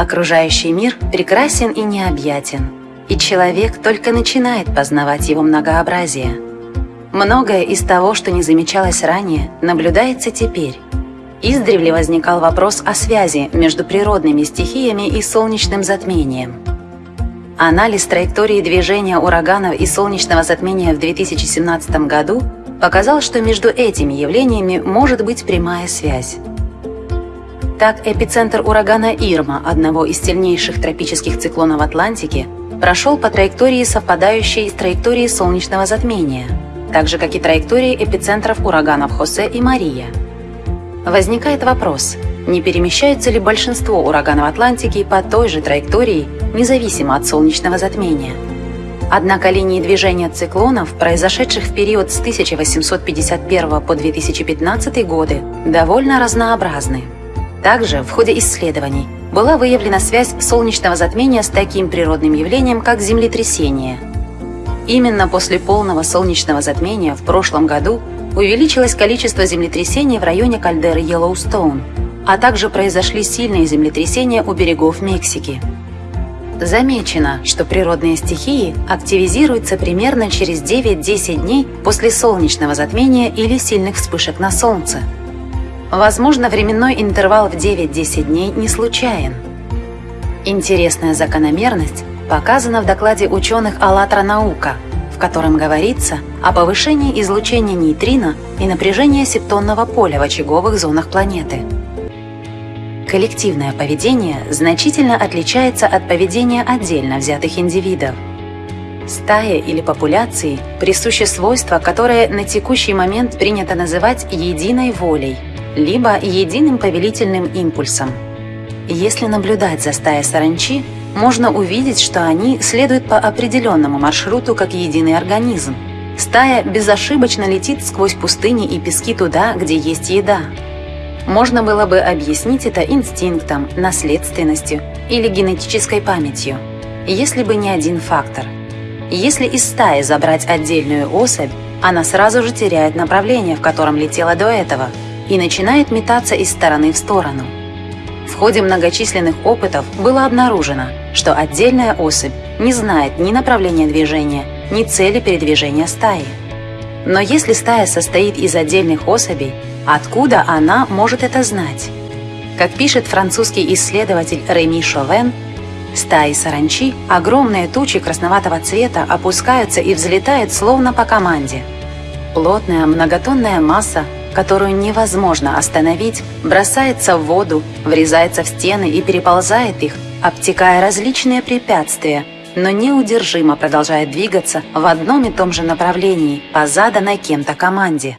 Окружающий мир прекрасен и необъятен, и человек только начинает познавать его многообразие. Многое из того, что не замечалось ранее, наблюдается теперь. Издревле возникал вопрос о связи между природными стихиями и солнечным затмением. Анализ траектории движения ураганов и солнечного затмения в 2017 году показал, что между этими явлениями может быть прямая связь. Так, эпицентр урагана Ирма, одного из сильнейших тропических циклонов Атлантики, прошел по траектории, совпадающей с траекторией солнечного затмения, так же, как и траектории эпицентров ураганов Хосе и Мария. Возникает вопрос, не перемещаются ли большинство ураганов Атлантики по той же траектории, независимо от солнечного затмения? Однако линии движения циклонов, произошедших в период с 1851 по 2015 годы, довольно разнообразны. Также в ходе исследований была выявлена связь солнечного затмения с таким природным явлением, как землетрясение. Именно после полного солнечного затмения в прошлом году увеличилось количество землетрясений в районе кальдеры Йеллоустоун, а также произошли сильные землетрясения у берегов Мексики. Замечено, что природные стихии активизируются примерно через 9-10 дней после солнечного затмения или сильных вспышек на Солнце – Возможно, временной интервал в 9-10 дней не случайен. Интересная закономерность показана в докладе ученых «АЛЛАТРА наука», в котором говорится о повышении излучения нейтрино и напряжения септонного поля в очаговых зонах планеты. Коллективное поведение значительно отличается от поведения отдельно взятых индивидов. Стае или популяции присуще свойство, которое на текущий момент принято называть единой волей – либо единым повелительным импульсом. Если наблюдать за стаей саранчи, можно увидеть, что они следуют по определенному маршруту как единый организм. Стая безошибочно летит сквозь пустыни и пески туда, где есть еда. Можно было бы объяснить это инстинктом, наследственностью или генетической памятью, если бы не один фактор. Если из стаи забрать отдельную особь, она сразу же теряет направление, в котором летела до этого – и начинает метаться из стороны в сторону. В ходе многочисленных опытов было обнаружено, что отдельная особь не знает ни направления движения, ни цели передвижения стаи. Но если стая состоит из отдельных особей, откуда она может это знать? Как пишет французский исследователь Реми Шовен, стаи саранчи, огромные тучи красноватого цвета опускаются и взлетают словно по команде. Плотная многотонная масса которую невозможно остановить, бросается в воду, врезается в стены и переползает их, обтекая различные препятствия, но неудержимо продолжает двигаться в одном и том же направлении по заданной кем-то команде.